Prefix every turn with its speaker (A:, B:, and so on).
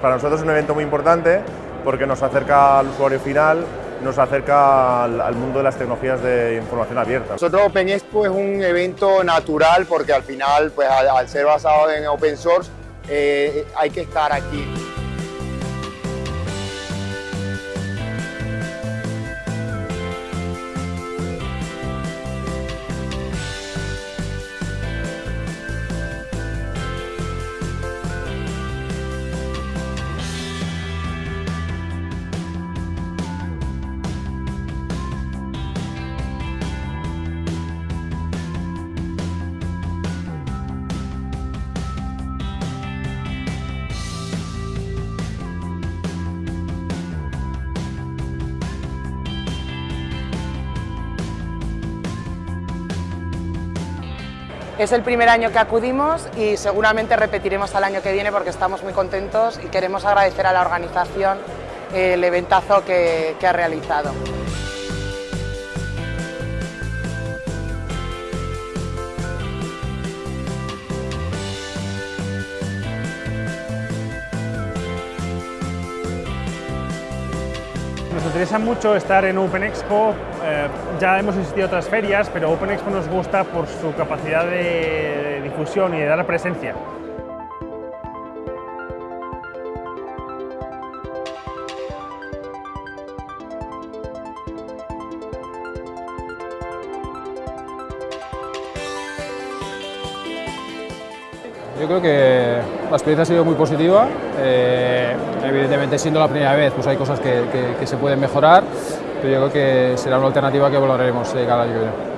A: para nosotros es un evento muy importante porque nos acerca al usuario final, nos acerca al, mundo de las tecnologías de información abierta.
B: Nosotros Open Expo es un evento natural porque al final, pues al, ser basado en open source, eh, hay que estar aquí.
C: Es el primer año que acudimos y seguramente repetiremos al año que viene porque estamos muy contentos y queremos agradecer a la organización el eventazo que, que ha realizado.
D: Nos interesa mucho estar en Open Expo, eh, ya hemos asistido a otras ferias, pero Open Expo nos gusta por su capacidad de difusión y de dar presencia.
E: Yo creo que la experiencia ha sido muy positiva, eh, evidentemente siendo la primera vez pues hay cosas que, se pueden mejorar, pero yo creo que será una alternativa que valoraremos de cada año que viene.